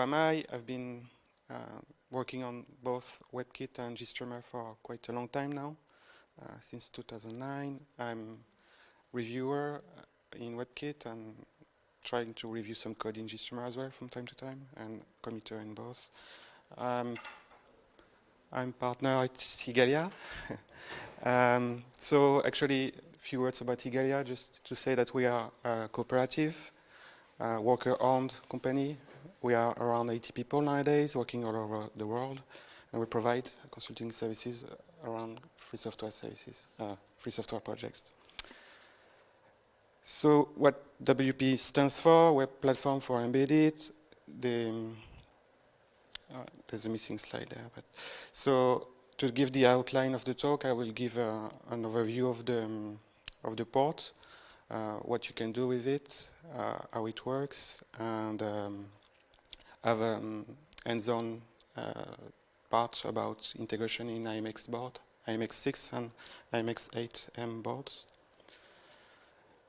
am I? I've been uh, working on both WebKit and GStreamer for quite a long time now, uh, since 2009. I'm reviewer uh, in WebKit and trying to review some code in GStreamer as well from time to time, and committer in both. Um, I'm partner at Igalia. um, so actually, a few words about Igalia, just to say that we are a cooperative, uh, worker-owned company. We are around 80 people nowadays, working all over the world, and we provide consulting services around free software services, uh, free software projects. So what WP stands for, Web Platform for Embedded, the uh, there's a missing slide there. But so to give the outline of the talk, I will give uh, an overview of the um, of the port, uh, what you can do with it, uh, how it works, and um, have a um, hands-on uh, part about integration in IMX board, IMX6 and IMX8M boards.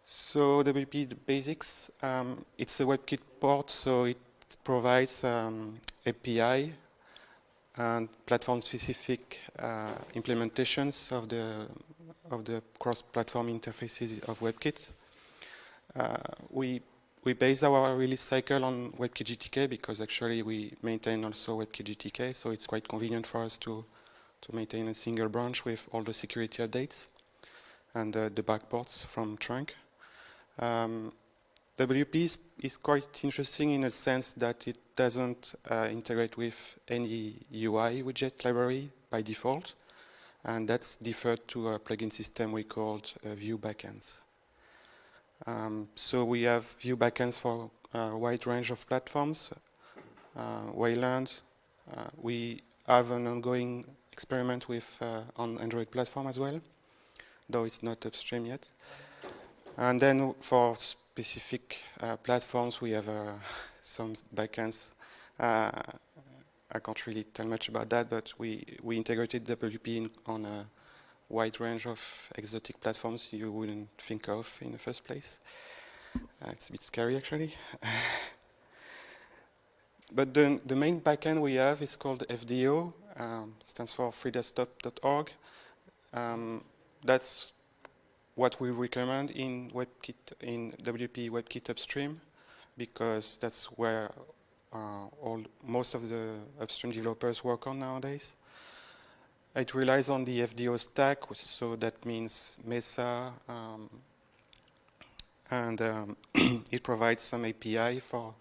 So WP basics, um, it's a WebKit port, so it provides um, API and platform-specific uh, implementations of the of the cross-platform interfaces of WebKit. Uh, we we base our release cycle on WebKit because actually we maintain also WebKit so it's quite convenient for us to to maintain a single branch with all the security updates and uh, the backports from trunk. Um, WP is, is, quite interesting in a sense that it doesn't uh, integrate with any UI widget library by default, and that's deferred to a plugin system we called uh, view backends. Um, so we have view backends for a wide range of platforms, uh, Wayland. Uh, we have an ongoing experiment with uh, on Android platform as well, though it's not upstream yet. And then for specific uh, platforms, we have uh, some backends. Uh, I can't really tell much about that, but we, we integrated WP in, on a wide range of exotic platforms you wouldn't think of in the first place. Uh, it's a bit scary, actually. but the, the main backend we have is called FDO, um, stands for freedesktop.org. Um, that's what we recommend in WebKit, in WP WebKit upstream, because that's where uh, all most of the upstream developers work on nowadays. It relies on the FDO stack, so that means Mesa, um, and um, it provides some API for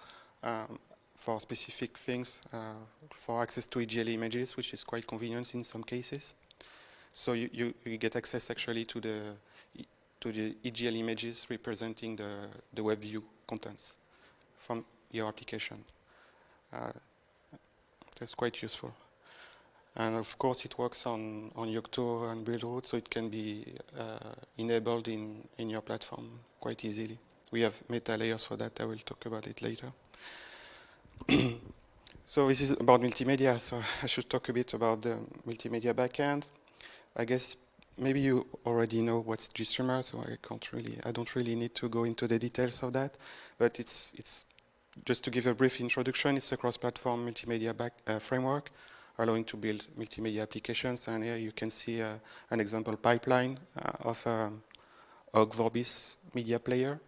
um, for specific things, uh, for access to EGL images, which is quite convenient in some cases. So you, you, you get access actually to the to the EGL images representing the, the web view contents from your application. Uh, that's quite useful. And of course it works on, on Yocto and Buildroot, so it can be uh, enabled in, in your platform quite easily. We have meta layers for that, I will talk about it later. so this is about multimedia, so I should talk a bit about the multimedia backend. I guess maybe you already know what's GStreamer, so I can't really, I don't really need to go into the details of that. But it's it's just to give a brief introduction. It's a cross-platform multimedia back, uh, framework allowing to build multimedia applications. And here you can see uh, an example pipeline uh, of um, Ogg Vorbis media player.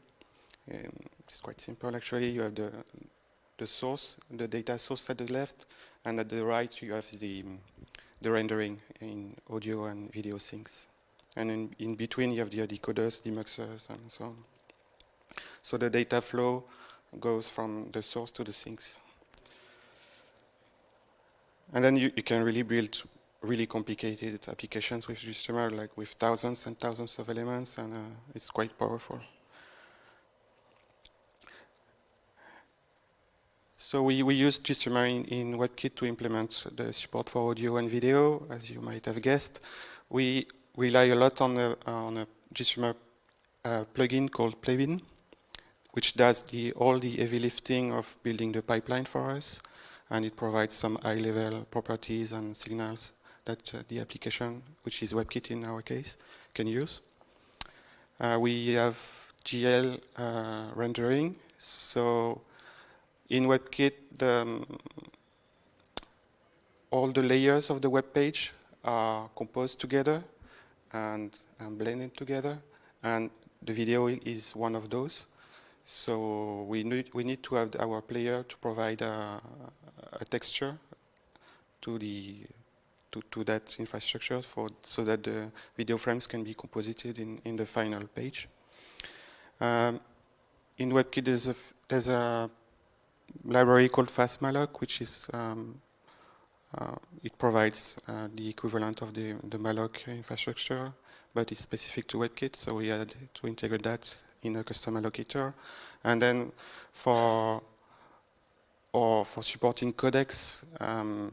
Um, it's quite simple actually. You have the the source, the data source at the left, and at the right you have the the rendering in audio and video sinks. And in, in between, you have the decoders, demuxers, and so on. So the data flow goes from the source to the sinks. And then you, you can really build really complicated applications with GStreamer, like with thousands and thousands of elements, and uh, it's quite powerful. So we, we use GStreamer in, in, WebKit to implement the support for audio and video, as you might have guessed. We rely a lot on a, on a GStreamer uh, plugin called Playbin, which does the, all the heavy lifting of building the pipeline for us, and it provides some high-level properties and signals that uh, the application, which is WebKit in our case, can use. Uh, we have GL uh, rendering, so in WebKit, the, um, all the layers of the web page are composed together and, and blended together, and the video is one of those. So we need, we need to have our player to provide a, a texture to the to, to that infrastructure for so that the video frames can be composited in, in the final page. Um, in WebKit there's a, there's a library called fastmalloc which is um, uh, it provides uh, the equivalent of the, the malloc infrastructure but it's specific to WebKit so we had to integrate that in a custom allocator. And then for or for supporting codecs, um,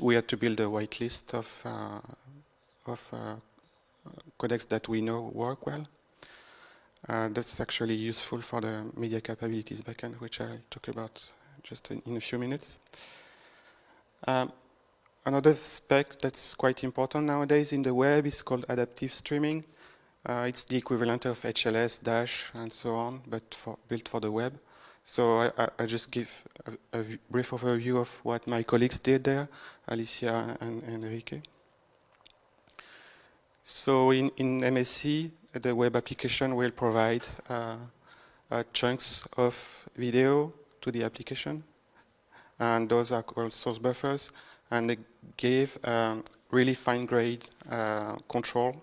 we had to build a whitelist of uh, of uh, codecs that we know work well. Uh, that's actually useful for the media capabilities backend, which I'll talk about just in, in a few minutes. Um, another spec that's quite important nowadays in the web is called adaptive streaming. Uh, it's the equivalent of HLS, Dash, and so on, but for, built for the web. So I, I, just give a, a, brief overview of what my colleagues did there, Alicia and, and Enrique. So in, in MSE, the web application will provide uh, uh, chunks of video to the application, and those are called source buffers, and they give um, really fine-grained uh, control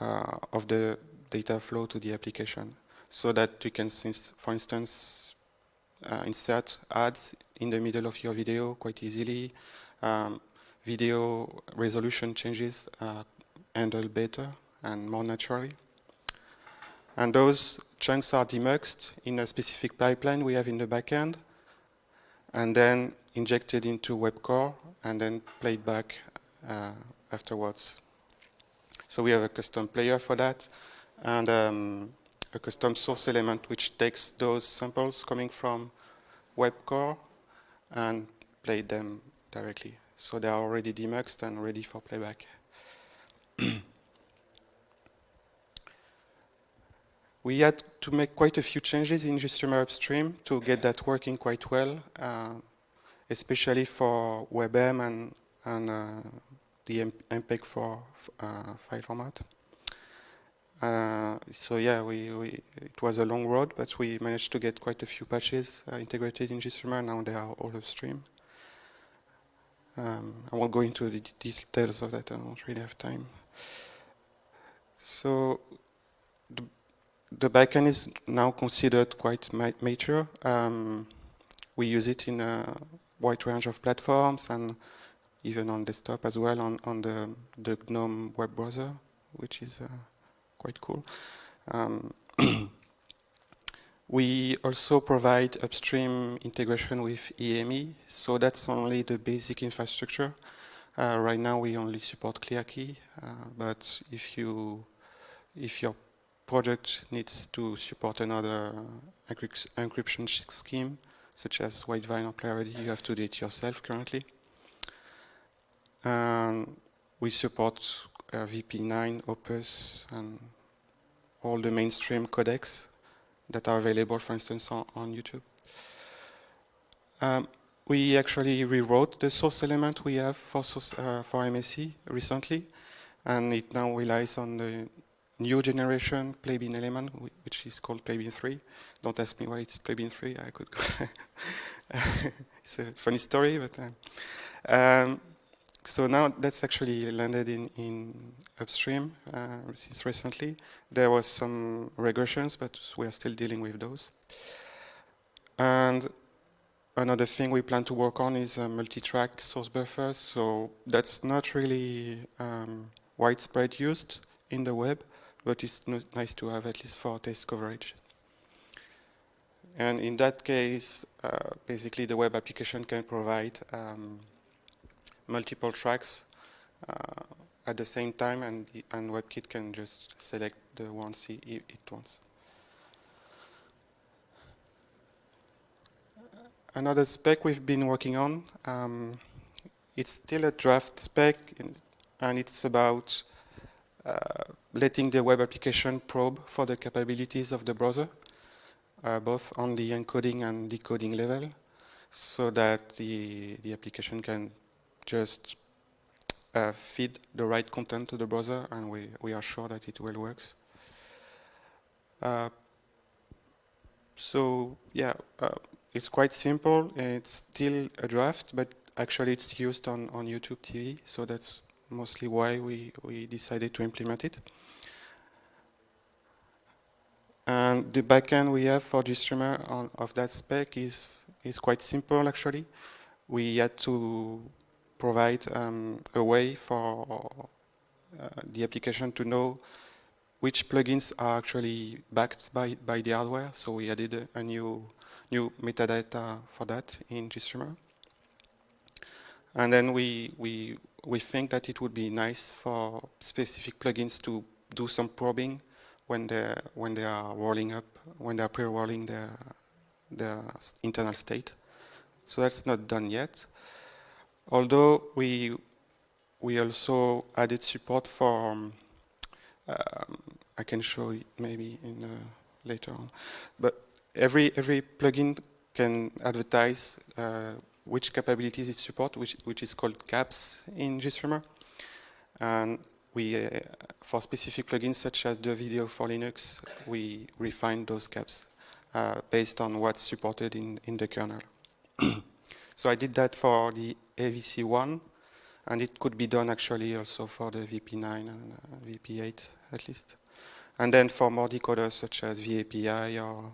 uh, of the data flow to the application so that you can, for instance, uh, insert ads in the middle of your video quite easily. Um, video resolution changes uh, handle better and more naturally. And those chunks are demuxed in a specific pipeline we have in the backend, and then injected into WebCore, and then played back uh, afterwards. So we have a custom player for that and um, a custom source element which takes those samples coming from WebCore and play them directly. So they are already demuxed and ready for playback. we had to make quite a few changes in GStreamer upstream to get that working quite well, uh, especially for WebM and, and uh, the MPEG 4 uh, file format. Uh, so yeah, we, we, it was a long road, but we managed to get quite a few patches uh, integrated in GStreamer. Now they are all upstream. Um, I won't go into the details of that. I don't really have time. So the, the backend is now considered quite ma mature. Um, we use it in a wide range of platforms and even on desktop as well on, on the, the GNOME web browser, which is uh, quite cool. Um, we also provide upstream integration with EME, so that's only the basic infrastructure. Uh, right now we only support ClearKey, uh, but if you if your project needs to support another encryption scheme, such as Widevine PlayReady, you have to do it yourself currently. Um, we support uh, VP9, Opus, and all the mainstream codecs that are available, for instance, on, on YouTube. Um, we actually rewrote the source element we have for, source, uh, for MSE recently, and it now relies on the new generation Playbin element, which is called Playbin 3. Don't ask me why it's Playbin 3. I could. it's a funny story, but. Uh, um, so now that's actually landed in, in upstream uh, since recently. There was some regressions, but we are still dealing with those. And another thing we plan to work on is multi-track source buffers. So that's not really um, widespread used in the web, but it's nice to have at least for test coverage. And in that case, uh, basically the web application can provide um, multiple tracks uh, at the same time and, and WebKit can just select the ones it, wants. Another spec we've been working on, um, it's still a draft spec and it's about uh, letting the web application probe for the capabilities of the browser. uh, both on the encoding and decoding level, so that the, the application can just uh, feed the right content to the browser, and we, we are sure that it will works. Uh, so yeah, uh, it's quite simple. It's still a draft, but actually it's used on, on YouTube TV, so that's mostly why we, we decided to implement it. And the backend we have for GStreamer on, of that spec is, is quite simple actually. We had to provide um, a way for uh, the application to know which plugins are actually backed by, by the hardware. So we added a, new, new metadata for that in GStreamer. And then we, we, we think that it would be nice for specific plugins to do some probing when they when they are rolling up, when they are pre-rolling their their internal state. So that's not done yet. Although we we also added support for um, um, I can show it maybe in uh, later on, but every every plugin can advertise uh, which capabilities it supports, which which is called caps in GStreamer, and we, uh, for specific plugins such as the video for Linux, we refine those caps uh, based on what's supported in, in the kernel. so I did that for the AVC1, and it could be done actually also for the VP9 and uh, VP8 at least. And then for more decoders such as VA-API, or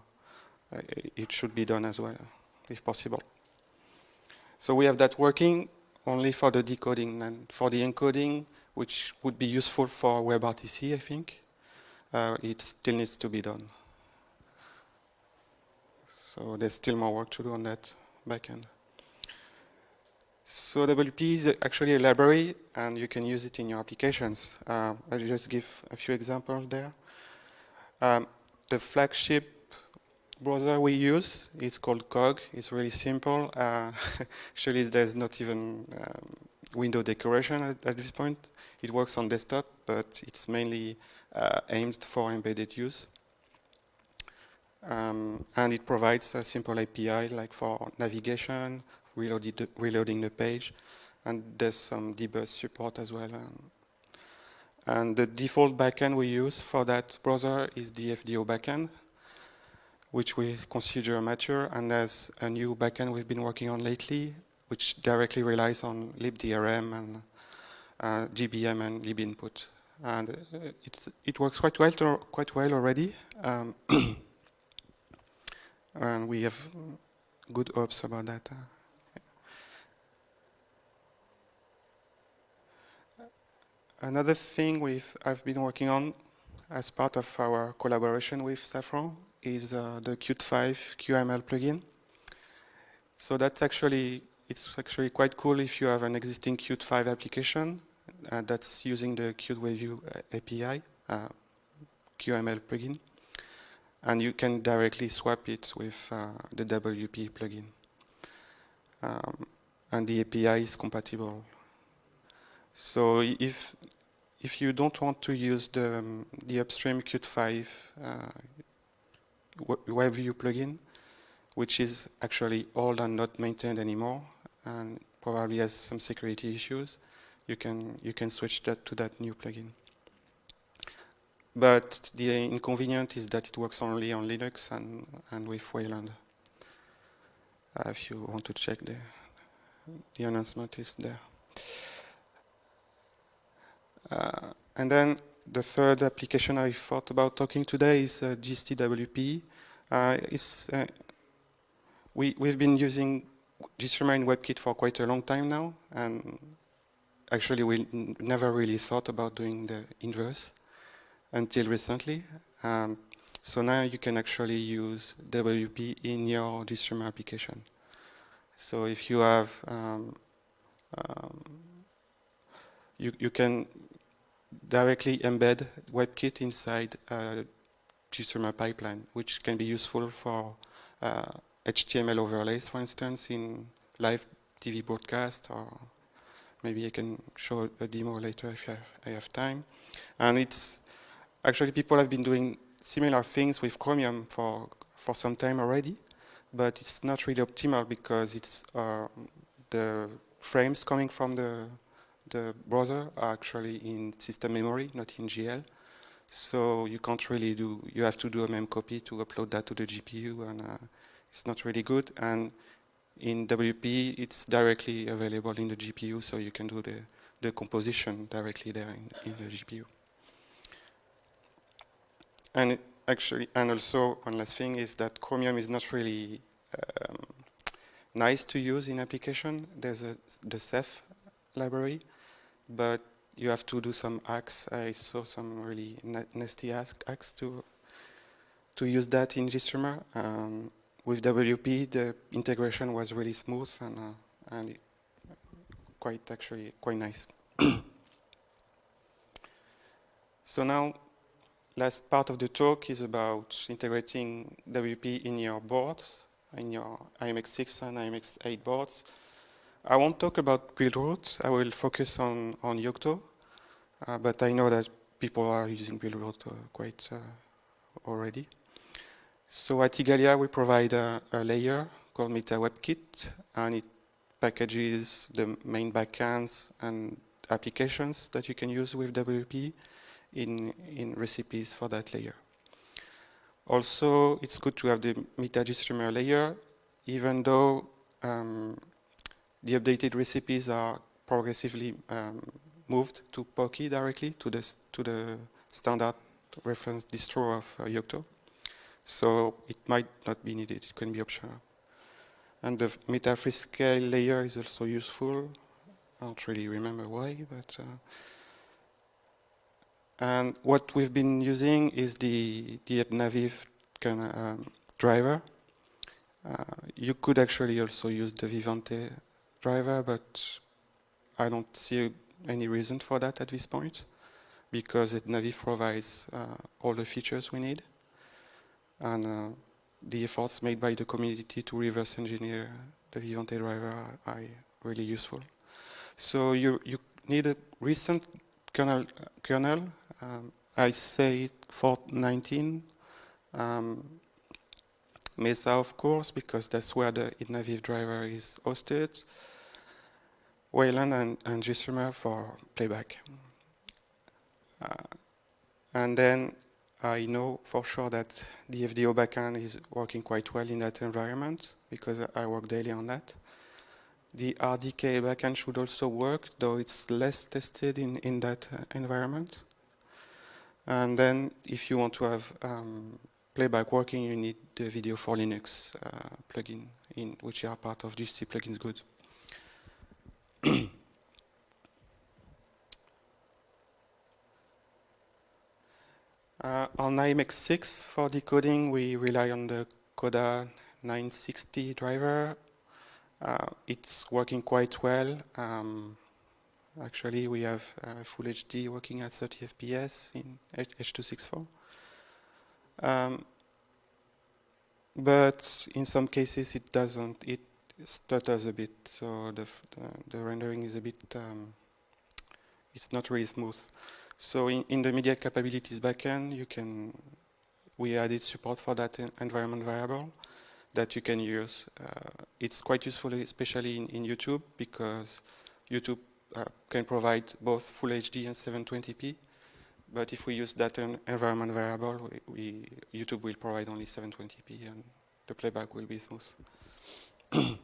uh, it should be done as well, if possible. So we have that working only for the decoding, and for the encoding, which would be useful for WebRTC, I think. Uh, it still needs to be done. So there's still more work to do on that backend. So WP is actually a library, and you can use it in your applications. Uh, I'll just give a few examples there. Um, the flagship browser we use is called Cog. It's really simple. Uh, actually, there's not even um, window decoration at, at, this point. It works on desktop, but it's mainly uh, aimed for embedded use. Um, and it provides a simple API like for navigation, reloaded, reloading the page, and there's some debug support as well. Um, and the default backend we use for that browser is the FDO backend, which we consider mature, and there's a new backend we've been working on lately, which directly relies on libdrm and uh, GBM and libinput. And uh, it, it works quite well, quite well already. Um, and we have good hopes about that. Another thing we've, I've been working on as part of our collaboration with Safran is uh, the Qt5 QML plugin. So that's actually it's actually quite cool if you have an existing Qt 5 application uh, that's using the Qt WebView uh, API, uh, QML plugin, and you can directly swap it with uh, the WP plugin. Um, and the API is compatible. So if if you don't want to use the, um, the upstream Qt 5 uh, WebView plugin, which is actually old and not maintained anymore and probably has some security issues, you can you can switch that to that new plugin. But the inconvenient is that it works only on Linux and and with Wayland. Uh, if you want to check the the announcement is there. Uh, and then the third application I thought about talking today is uh. Uh, uh, we, we've been using GStreamer WebKit for quite a long time now, and actually we never really thought about doing the inverse until recently. Um, so now you can actually use WP in your GStreamer application. So if you have, um, um, you, you can directly embed WebKit inside a GStreamer pipeline, which can be useful for uh, HTML overlays, for instance, in live TV broadcast, or maybe I can show a demo later if I have, I have time. And it's actually people have been doing similar things with Chromium for for some time already, but it's not really optimal because it's uh, the frames coming from the the browser are actually in system memory, not in GL. So you can't really do, you have to do a mem copy to upload that to the GPU and uh, it's not really good. And in WP, it's directly available in the GPU, so you can do the, the composition directly there in, in the GPU. And actually, and also one last thing is that Chromium is not really um, nice to use in application. There's a, the CEF library, but you have to do some hacks. I saw some really nasty hacks to to use that in GStreamer. Um, with WP, the integration was really smooth and uh, and quite actually quite nice. so now, last part of the talk is about integrating WP in your boards, in your IMX6 and IMX8 boards. I won't talk about Buildroot. I will focus on, on Yocto. Uh, but I know that people are using Buildroot uh, quite uh, already. So at Igalia, we provide a, a layer called Meta WebKit, and it packages the main backends and applications that you can use with WP in, in recipes for that layer. Also, it's good to have the MetaGStreamer layer, even though um, the updated recipes are progressively um, moved to Poky directly to the to the standard reference distro of uh, Yocto. So it might not be needed; it can be optional. And the meta freescale layer is also useful. I don't really remember why, but. Uh, and what we've been using is the the Etnaviv kind of um, driver. Uh, you could actually also use the Vivante driver, but I don't see any reason for that at this point because Etnaviv provides uh, all the features we need. And uh, the efforts made by the community to reverse engineer the Vivante driver are, really useful. So you, you need a recent kernel. kernel. Um, I say for 19. Um, Mesa, of course, because that's where the Etnaviv driver is hosted. Wayland and, and GStreamer for playback. Uh, and then I know for sure that the FDO backend is working quite well in that environment because I work daily on that. The RDK backend should also work, though it's less tested in, in that uh, environment. And then if you want to have um, playback working, you need the video for Linux uh, plugin, in, which are part of GST plugins good. Uh, on IMX6 for decoding, we rely on the Coda 960 driver. Uh, it's working quite well. Um, actually, we have uh, Full HD working at 30 FPS in H.264. Um, but in some cases, it doesn't. It stutters a bit, so the, the, the rendering is a bit, um, it's not really smooth. So in, in, the media capabilities backend, you can, we added support for that environment variable that you can use. Uh, it's quite useful, especially in, in YouTube, because YouTube uh, can provide both Full HD and 720p. But if we use that environment variable, we, we, YouTube will provide only 720p, and the playback will be smooth.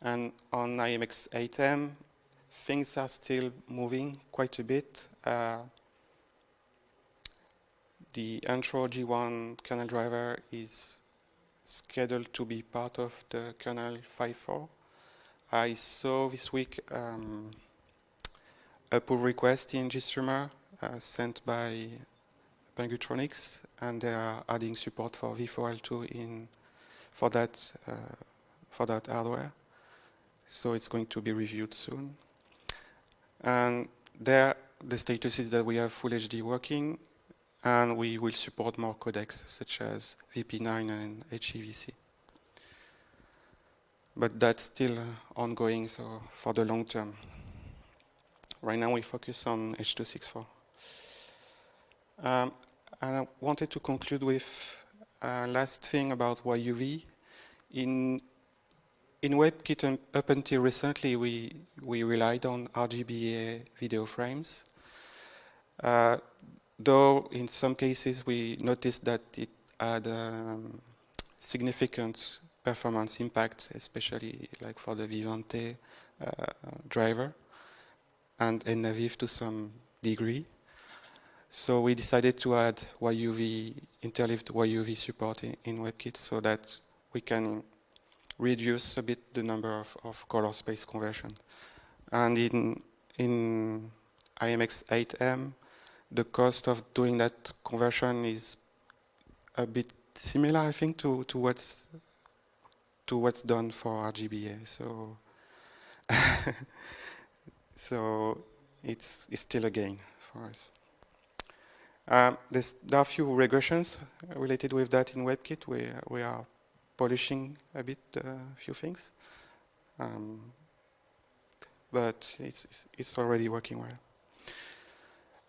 And on IMX8M, things are still moving quite a bit. Uh, the Hantro G1 kernel driver is scheduled to be part of the kernel 5.4. I saw this week um, a pull request in GStreamer uh, sent by Pengutronix, and they are adding support for V4L2 in for that uh, for that hardware so it's going to be reviewed soon. And there, the status is that we have Full HD working, and we will support more codecs, such as VP9 and HEVC. But that's still uh, ongoing, so for the long term. Right now, we focus on H.264. Um, and I wanted to conclude with uh, last thing about YUV. In in WebKit up until recently, we we relied on RGBA video frames. Uh, though in some cases we noticed that it had um, significant performance impact, especially like for the Vivante uh, driver and in Etnaviv to some degree. So we decided to add YUV, interleaved YUV support in, in, WebKit so that we can reduce a bit the number of, of color space conversion. And in, in IMX8M, the cost of doing that conversion is a bit similar, I think, to, to what's to what's done for RGBA. So, so it's, it's still a gain for us. Um, there are a few regressions related with that in WebKit. We, we are polishing a bit a uh, few things. Um, but it's, it's, already working well.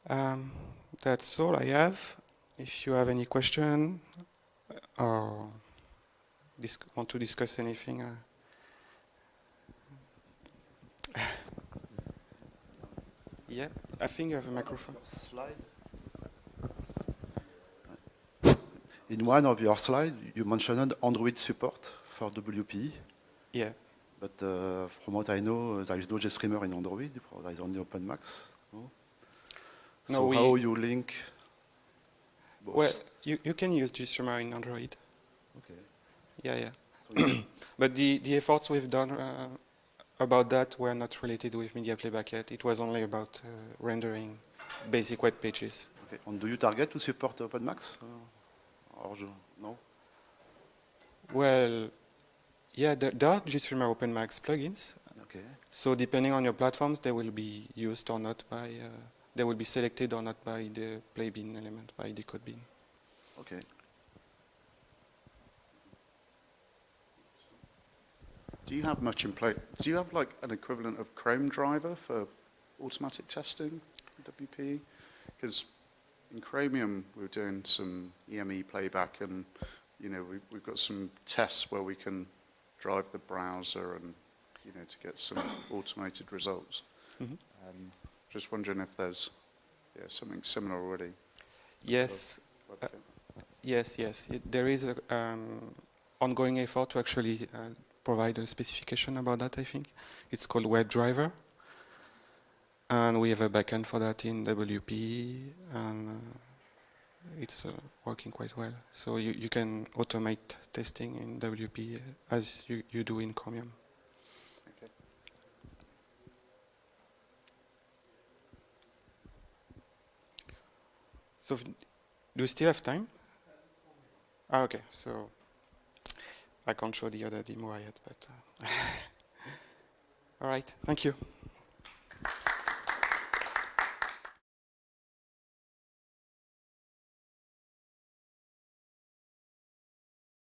Um, that's all I have. If you have any question or want to discuss anything, uh, yeah, I think you have a microphone. Slide. In one of your slides, you mentioned Android support for WPE. Yeah. But uh, from what I know, there is no GStreamer in Android, there is only OpenMax. No? No, so how you link both? Well, you, you can use GStreamer in Android. Okay. Yeah, yeah. but the, the efforts we've done uh, about that were not related with media playback yet. It was only about uh, rendering basic web pages. Okay. And do you target to support OpenMax? Or no? Well, yeah, there, there are GStreamer OpenMax plugins. Okay. So depending on your platforms, they will be used or not by uh, they will be selected or not by the play bin element, by decodebin. Okay. Do you have much in play? Do you have like an equivalent of Chrome driver for automatic testing, WP? Because in Chromium we're doing some EME playback and you know we, we've got some tests where we can drive the browser and you know to get some automated results. Mm -hmm. um, just wondering if there's yeah, something similar already. Yes. Uh, yes, yes. It, there is an um, ongoing effort to actually uh, provide a specification about that, I think. It's called WebDriver. And we have a backend for that in WP, and uh, it's uh, working quite well. So you, you can automate testing in WP as you, you do in Chromium. So do we still have time? Ah, okay, so I can't show the other demo yet, but uh, all right, thank you.